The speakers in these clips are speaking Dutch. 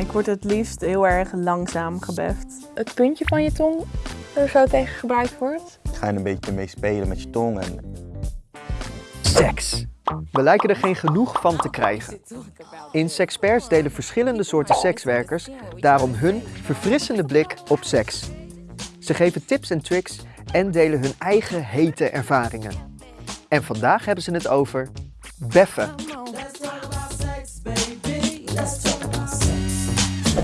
Ik word het liefst heel erg langzaam gebeft. Het puntje van je tong er zo tegen gebruikt wordt. Ga je een beetje mee spelen met je tong en Seks. We lijken er geen genoeg van te krijgen. In Sexperts delen verschillende soorten sekswerkers daarom hun verfrissende blik op seks. Ze geven tips en tricks en delen hun eigen hete ervaringen. En vandaag hebben ze het over beffen.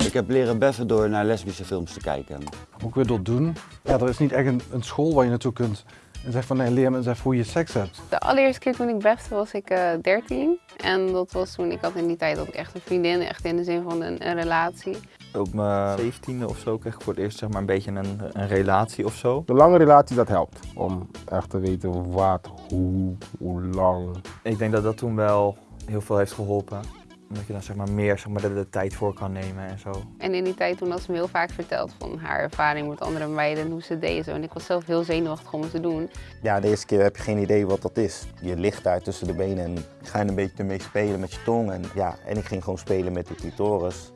Ik heb leren beffen door naar lesbische films te kijken. Ook weer door doen. Ja, er is niet echt een, een school waar je naartoe kunt en zegt van nee, leer me eens even hoe je seks hebt. De allereerste keer toen ik befte was ik uh, 13. En dat was toen, ik had in die tijd ook echt een vriendin, echt in de zin van een, een relatie. Op mijn zeventiende of zo kreeg ik voor het eerst zeg maar, een beetje een, een relatie of zo. De lange relatie dat helpt, om echt te weten wat, hoe, hoe lang. Ik denk dat dat toen wel heel veel heeft geholpen omdat je dan zeg maar meer zeg maar, de, de, tijd voor kan nemen en zo. En in die tijd toen had ze me heel vaak verteld van haar ervaring met andere meiden en hoe ze deden zo. En ik was zelf heel zenuwachtig om het te doen. Ja, de eerste keer heb je geen idee wat dat is. Je ligt daar tussen de benen en ga je een beetje ermee spelen met je tong. En, ja, en ik ging gewoon spelen met de clitoris.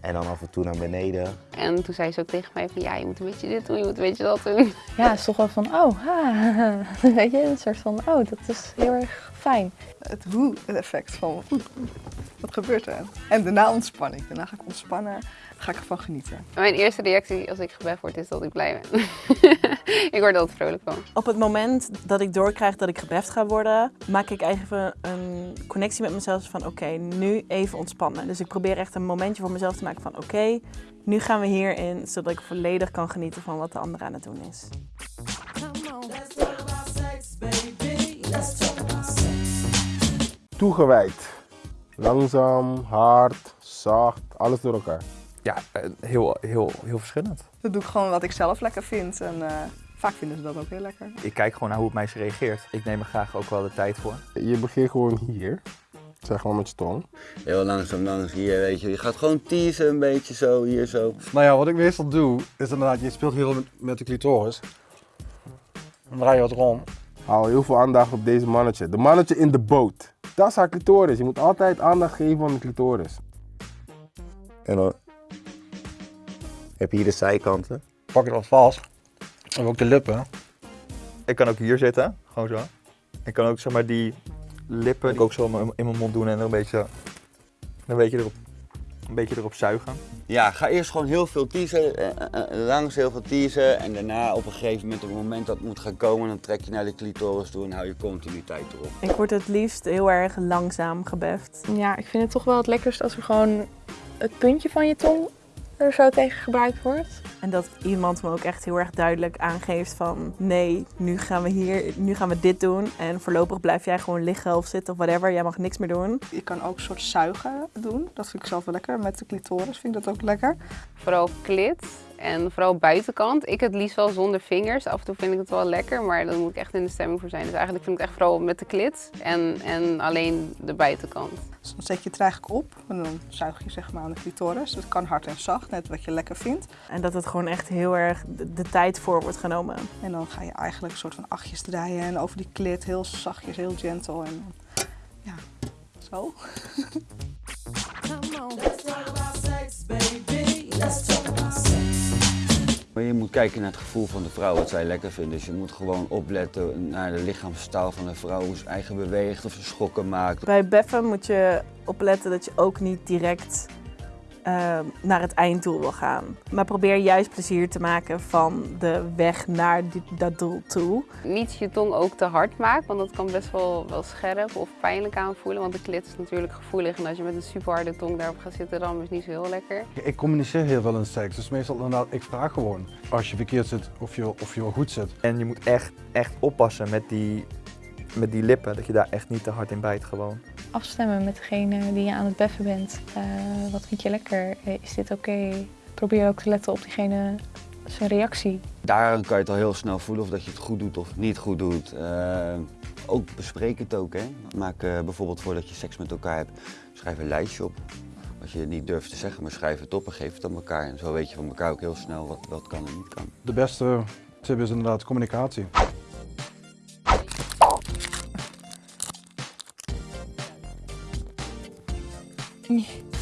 En dan af en toe naar beneden. En toen zei ze ook tegen mij van ja, je moet een beetje dit doen, je moet een beetje dat doen. Ja, het is toch wel van oh, ha, weet je, een soort van oh, dat is heel erg fijn. Het hoe-effect van wat gebeurt er? En daarna ontspan ik. Daarna ga ik ontspannen, ga ik ervan genieten. Mijn eerste reactie als ik gebeft word is dat ik blij ben. ik word er altijd vrolijk van. Op het moment dat ik doorkrijg dat ik gebeft ga worden, maak ik even een connectie met mezelf van oké, nu even ontspannen. Dus ik probeer echt een momentje voor mezelf te maken van oké, nu gaan we hierin, zodat ik volledig kan genieten van wat de ander aan het doen is. Toegewijd. Langzaam, hard, zacht, alles door elkaar. Ja, heel, heel, heel verschillend. Dat doe ik gewoon wat ik zelf lekker vind en uh, vaak vinden ze dat ook heel lekker. Ik kijk gewoon naar hoe het meisje reageert. Ik neem er graag ook wel de tijd voor. Je begint gewoon hier. Zeg maar met je tong. Heel langzaam langs hier, weet je. Je gaat gewoon teasen een beetje zo, hier zo. Nou ja, wat ik meestal doe, is inderdaad, je speelt heel met, met de clitoris. Dan draai je wat rond. Hou heel veel aandacht op deze mannetje. De mannetje in de boot. Dat is haar clitoris. Je moet altijd aandacht geven aan de clitoris. En dan heb je hier de zijkanten. Pak je dat vast. En ook de lippen. Ik kan ook hier zitten, gewoon zo. Ik kan ook zeg maar die lippen die ook zo in mijn mond doen en er een beetje, een beetje erop een beetje erop zuigen. Ja, ga eerst gewoon heel veel teasen, eh, eh, langs heel veel teasen en daarna op een gegeven moment, op het moment dat het moet gaan komen, dan trek je naar de clitoris toe en hou je continuïteit erop. Ik word het liefst heel erg langzaam gebeft. Ja, ik vind het toch wel het lekkerst als er gewoon het puntje van je tong er zo tegen gebruikt wordt. En dat iemand me ook echt heel erg duidelijk aangeeft van nee, nu gaan we hier, nu gaan we dit doen en voorlopig blijf jij gewoon liggen of zitten of whatever, jij mag niks meer doen. Je kan ook een soort zuigen doen, dat vind ik zelf wel lekker. Met de clitoris vind ik dat ook lekker. Vooral klit en vooral buitenkant. Ik het liefst wel zonder vingers. Af en toe vind ik het wel lekker, maar dan moet ik echt in de stemming voor zijn. Dus eigenlijk vind ik het echt vooral met de klit en, en alleen de buitenkant. Dus dan zet je het eigenlijk op en dan zuig je zeg maar aan de clitoris. Dat kan hard en zacht, net wat je lekker vindt. En dat het gewoon echt heel erg de, tijd voor wordt genomen. En dan ga je eigenlijk een soort van achtjes draaien en over die klit heel zachtjes, heel gentle. En ja, zo. Maar je moet kijken naar het gevoel van de vrouw, wat zij lekker vindt. Dus je moet gewoon opletten naar de lichaamstaal van de vrouw, hoe ze eigen beweegt of ze schokken maakt. Bij beffen moet je opletten dat je ook niet direct uh, naar het einddoel wil gaan. Maar probeer juist plezier te maken van de weg naar die, dat doel toe. Niet je tong ook te hard maken, want dat kan best wel, wel scherp of pijnlijk aanvoelen. Want de klit is natuurlijk gevoelig en als je met een super harde tong daarop gaat zitten, dan is het niet zo heel lekker. Ik communiceer heel veel in seks, dus meestal inderdaad, ik vraag gewoon als je verkeerd zit of je, of je wel goed zit. En je moet echt, echt oppassen met die, met die lippen, dat je daar echt niet te hard in bijt gewoon afstemmen met degene die je aan het beffen bent. Uh, wat vind je lekker? Eh, is dit oké? Probeer ook te letten op diegene zijn reactie. Daar kan je het al heel snel voelen of dat je het goed doet of niet goed doet. Uh, ook bespreek het ook. Hè. Maak uh, bijvoorbeeld voordat je seks met elkaar hebt, schrijf een lijstje op. Als je het niet durft te zeggen, maar schrijf het op en geef het aan elkaar. En zo weet je van elkaar ook heel snel wat, wat kan en niet kan. De beste tip is inderdaad communicatie. Nee.